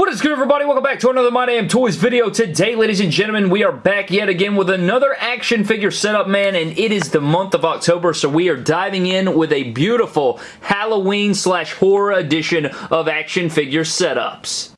What is good everybody? Welcome back to another My Damn Toys video. Today, ladies and gentlemen, we are back yet again with another action figure setup, man, and it is the month of October, so we are diving in with a beautiful Halloween slash horror edition of action figure setups.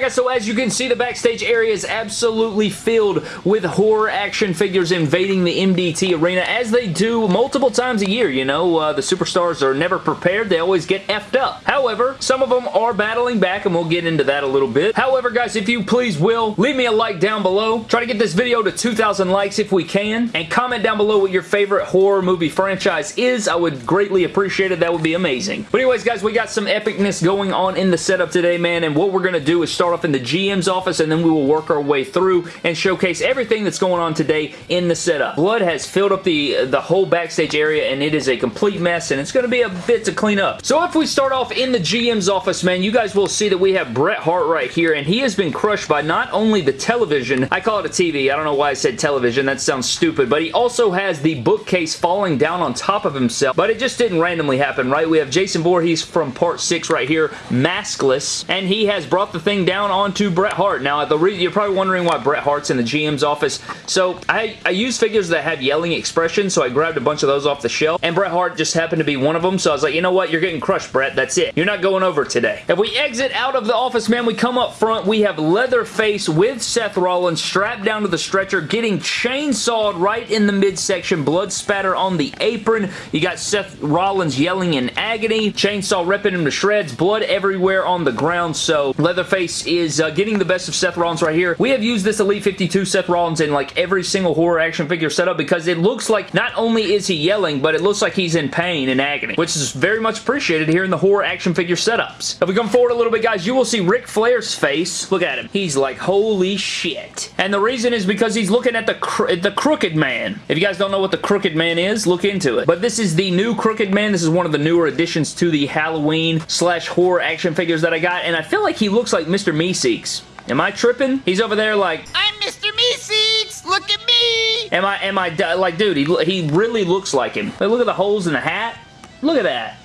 Guys, so as you can see, the backstage area is absolutely filled with horror action figures invading the MDT arena, as they do multiple times a year, you know. Uh, the superstars are never prepared. They always get effed up. However, some of them are battling back, and we'll get into that a little bit. However, guys, if you please will, leave me a like down below. Try to get this video to 2,000 likes if we can, and comment down below what your favorite horror movie franchise is. I would greatly appreciate it. That would be amazing. But anyways, guys, we got some epicness going on in the setup today, man, and what we're going to do is start off in the GM's office and then we will work our way through and showcase everything that's going on today in the setup. Blood has filled up the, the whole backstage area and it is a complete mess and it's going to be a bit to clean up. So if we start off in the GM's office, man, you guys will see that we have Bret Hart right here and he has been crushed by not only the television, I call it a TV, I don't know why I said television, that sounds stupid, but he also has the bookcase falling down on top of himself, but it just didn't randomly happen, right? We have Jason Voorhees from part 6 right here, maskless, and he has brought the thing down onto Bret Hart. Now, the you're probably wondering why Bret Hart's in the GM's office. So, I, I use figures that have yelling expressions, so I grabbed a bunch of those off the shelf, and Bret Hart just happened to be one of them, so I was like, you know what? You're getting crushed, Bret. That's it. You're not going over today. If we exit out of the office, man, we come up front. We have Leatherface with Seth Rollins strapped down to the stretcher, getting chainsawed right in the midsection, blood spatter on the apron. You got Seth Rollins yelling in agony, chainsaw ripping him to shreds, blood everywhere on the ground, so Leatherface is uh, getting the best of Seth Rollins right here. We have used this Elite 52 Seth Rollins in like every single horror action figure setup because it looks like not only is he yelling, but it looks like he's in pain and agony, which is very much appreciated here in the horror action figure setups. If we come forward a little bit, guys, you will see Ric Flair's face. Look at him. He's like, holy shit. And the reason is because he's looking at the, cro the Crooked Man. If you guys don't know what the Crooked Man is, look into it. But this is the new Crooked Man. This is one of the newer additions to the Halloween slash horror action figures that I got, and I feel like he looks like Mr. Mr. Meeseeks. Am I tripping? He's over there like, I'm Mr. Meeseeks! Look at me! Am I, am I, like, dude, he, he really looks like him. look at the holes in the hat. Look at that.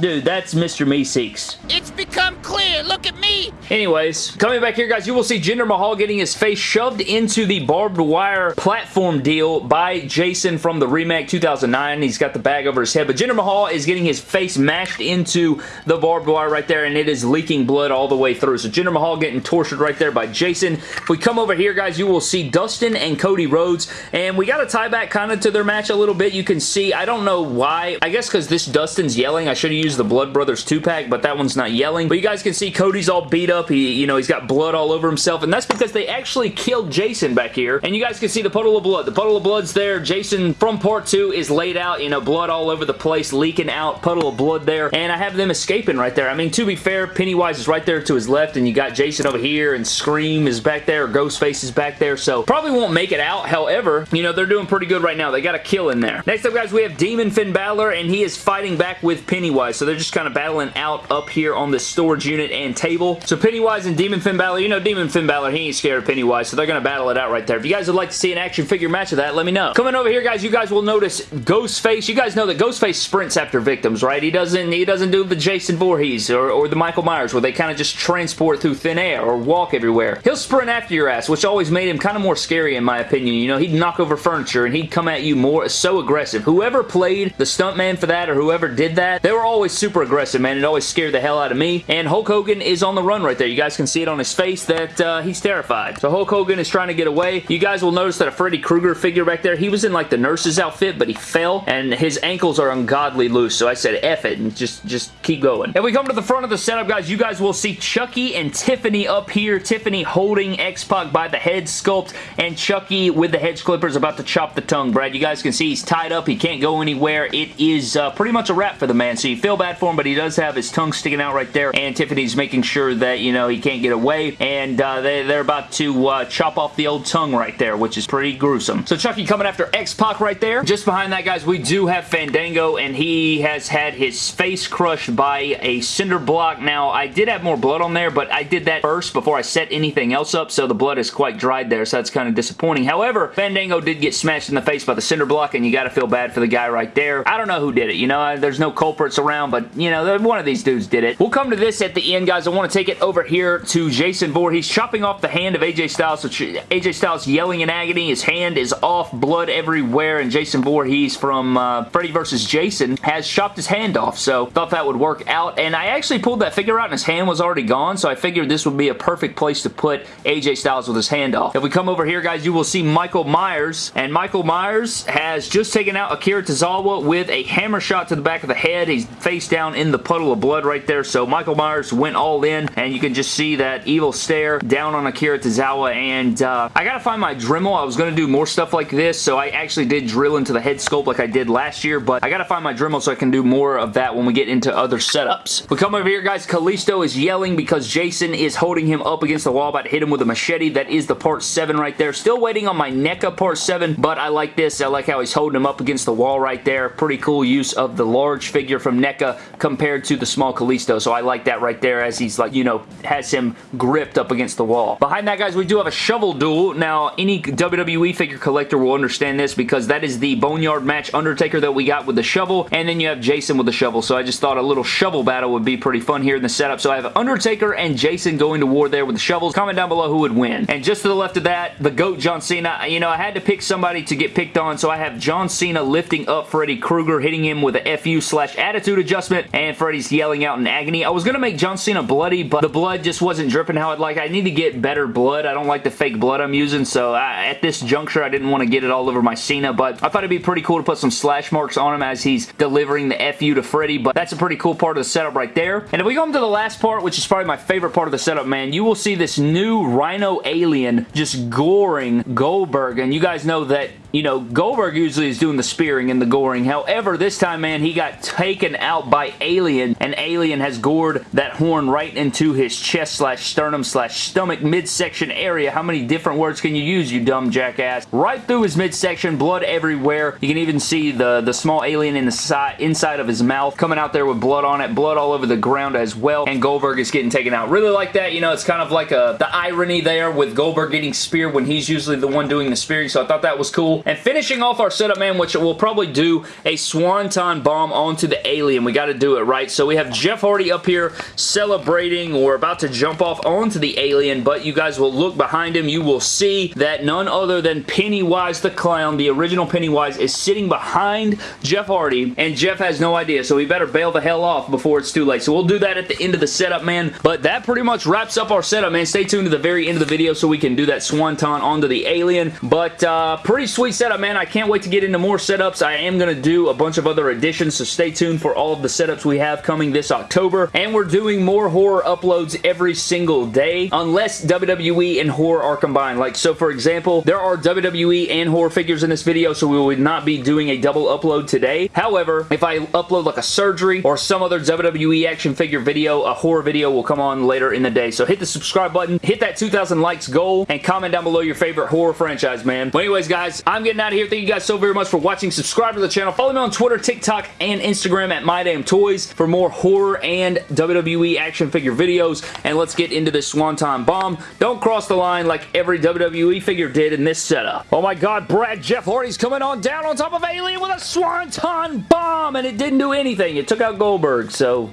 Dude, that's Mr. Meeseeks. It's become clear. Look at me. Anyways, coming back here, guys, you will see Jinder Mahal getting his face shoved into the barbed wire platform deal by Jason from the remake 2009. He's got the bag over his head, but Jinder Mahal is getting his face mashed into the barbed wire right there, and it is leaking blood all the way through. So Jinder Mahal getting tortured right there by Jason. If we come over here, guys, you will see Dustin and Cody Rhodes, and we got to tie back kind of to their match a little bit. You can see, I don't know why. I guess because this Dustin's yelling. I should have used the Blood Brothers 2-pack, but that one's not yelling. But you guys can see Cody's all beat up. He, you know, he's got blood all over himself, and that's because they actually killed Jason back here. And you guys can see the puddle of blood. The puddle of blood's there. Jason from part 2 is laid out, you know, blood all over the place, leaking out, puddle of blood there. And I have them escaping right there. I mean, to be fair, Pennywise is right there to his left, and you got Jason over here, and Scream is back there, Ghostface is back there, so probably won't make it out. However, you know, they're doing pretty good right now. They got a kill in there. Next up, guys, we have Demon Finn Balor, and he is fighting back with Pennywise, so they're just kind of battling out up here on the storage unit and table. So Pennywise and Demon Finn Balor, you know Demon Finn Balor, he ain't scared of Pennywise, so they're going to battle it out right there. If you guys would like to see an action figure match of that, let me know. Coming over here, guys, you guys will notice Ghostface. You guys know that Ghostface sprints after victims, right? He doesn't he doesn't do the Jason Voorhees or, or the Michael Myers where they kind of just transport through thin air or walk everywhere. He'll sprint after your ass, which always made him kind of more scary in my opinion. You know, he'd knock over furniture and he'd come at you more so aggressive. Whoever played the stuntman for that or whoever did that, they were always super aggressive, man. It always scared the hell out of me. And Hulk Hogan is on the run right there. You guys can see it on his face that uh, he's terrified. So Hulk Hogan is trying to get away. You guys will notice that a Freddy Krueger figure back there, he was in like the nurse's outfit, but he fell and his ankles are ungodly loose. So I said F it and just, just keep going. If we come to the front of the setup, guys, you guys will see Chucky and Tiffany up here. Tiffany holding X-Pac by the head sculpt and Chucky with the hedge clippers about to chop the tongue. Brad, you guys can see he's tied up. He can't go anywhere. It is uh, pretty much a wrap for the man. So you feel feel bad for him, but he does have his tongue sticking out right there, and Tiffany's making sure that, you know, he can't get away, and uh, they, they're about to uh, chop off the old tongue right there, which is pretty gruesome. So Chucky coming after X-Pac right there. Just behind that, guys, we do have Fandango, and he has had his face crushed by a cinder block. Now, I did have more blood on there, but I did that first before I set anything else up, so the blood is quite dried there, so that's kind of disappointing. However, Fandango did get smashed in the face by the cinder block, and you got to feel bad for the guy right there. I don't know who did it, you know, there's no culprits around, but, you know, one of these dudes did it. We'll come to this at the end, guys. I want to take it over here to Jason Voorhees He's chopping off the hand of AJ Styles, so AJ Styles yelling in agony. His hand is off, blood everywhere, and Jason Voorhees from uh, Freddy vs. Jason has chopped his hand off, so thought that would work out, and I actually pulled that figure out and his hand was already gone, so I figured this would be a perfect place to put AJ Styles with his hand off. If we come over here, guys, you will see Michael Myers, and Michael Myers has just taken out Akira Tozawa with a hammer shot to the back of the head. He's face down in the puddle of blood right there, so Michael Myers went all in, and you can just see that evil stare down on Akira Tozawa, and uh, I gotta find my Dremel. I was gonna do more stuff like this, so I actually did drill into the head sculpt like I did last year, but I gotta find my Dremel so I can do more of that when we get into other setups. We come over here, guys. Kalisto is yelling because Jason is holding him up against the wall, about to hit him with a machete. That is the part 7 right there. Still waiting on my NECA part 7, but I like this. I like how he's holding him up against the wall right there. Pretty cool use of the large figure from NECA compared to the small Kalisto, so I like that right there as he's like, you know, has him gripped up against the wall. Behind that, guys, we do have a shovel duel. Now, any WWE figure collector will understand this because that is the Boneyard match Undertaker that we got with the shovel, and then you have Jason with the shovel, so I just thought a little shovel battle would be pretty fun here in the setup. So I have Undertaker and Jason going to war there with the shovels. Comment down below who would win. And just to the left of that, the GOAT John Cena. You know, I had to pick somebody to get picked on, so I have John Cena lifting up Freddy Krueger, hitting him with a FU slash attitude adjustment, and Freddy's yelling out in agony. I was going to make John Cena bloody, but the blood just wasn't dripping how I'd like. I need to get better blood. I don't like the fake blood I'm using, so I, at this juncture, I didn't want to get it all over my Cena, but I thought it'd be pretty cool to put some slash marks on him as he's delivering the FU to Freddy, but that's a pretty cool part of the setup right there. And if we go into the last part, which is probably my favorite part of the setup, man, you will see this new Rhino alien just goring Goldberg, and you guys know that you know, Goldberg usually is doing the spearing and the goring. However, this time, man, he got taken out by Alien, and Alien has gored that horn right into his chest slash sternum slash stomach midsection area. How many different words can you use, you dumb jackass? Right through his midsection, blood everywhere. You can even see the, the small alien in the side, inside of his mouth coming out there with blood on it, blood all over the ground as well, and Goldberg is getting taken out. Really like that. You know, it's kind of like a the irony there with Goldberg getting speared when he's usually the one doing the spearing, so I thought that was cool. And finishing off our setup, man, which we'll probably do a Swanton Bomb onto the Alien. We got to do it, right? So we have Jeff Hardy up here celebrating We're about to jump off onto the Alien, but you guys will look behind him. You will see that none other than Pennywise the Clown, the original Pennywise, is sitting behind Jeff Hardy, and Jeff has no idea, so we better bail the hell off before it's too late. So we'll do that at the end of the setup, man. But that pretty much wraps up our setup, man. Stay tuned to the very end of the video so we can do that Swanton onto the Alien. But uh, pretty sweet setup, man. I can't wait to get into more setups. I am going to do a bunch of other additions, so stay tuned for all of the setups we have coming this October. And we're doing more horror uploads every single day, unless WWE and horror are combined. Like, so for example, there are WWE and horror figures in this video, so we would not be doing a double upload today. However, if I upload like a surgery or some other WWE action figure video, a horror video will come on later in the day. So hit the subscribe button, hit that 2,000 likes goal, and comment down below your favorite horror franchise, man. But anyways, guys, I'm getting out of here. Thank you guys so very much for watching. Subscribe to the channel. Follow me on Twitter, TikTok, and Instagram at MyDamnToys for more horror and WWE action figure videos. And let's get into this Swanton Bomb. Don't cross the line like every WWE figure did in this setup. Oh my god, Brad Jeff Hardy's coming on down on top of Alien with a Swanton Bomb, and it didn't do anything. It took out Goldberg, so...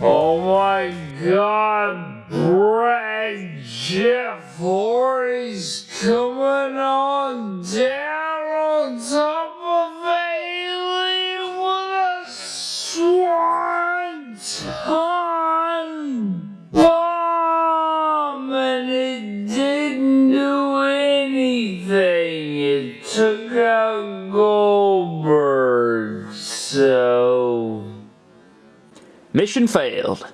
Oh my god, Brad Jeff Hardy's coming on down it didn't do anything. It took out Goldberg, so... Mission failed.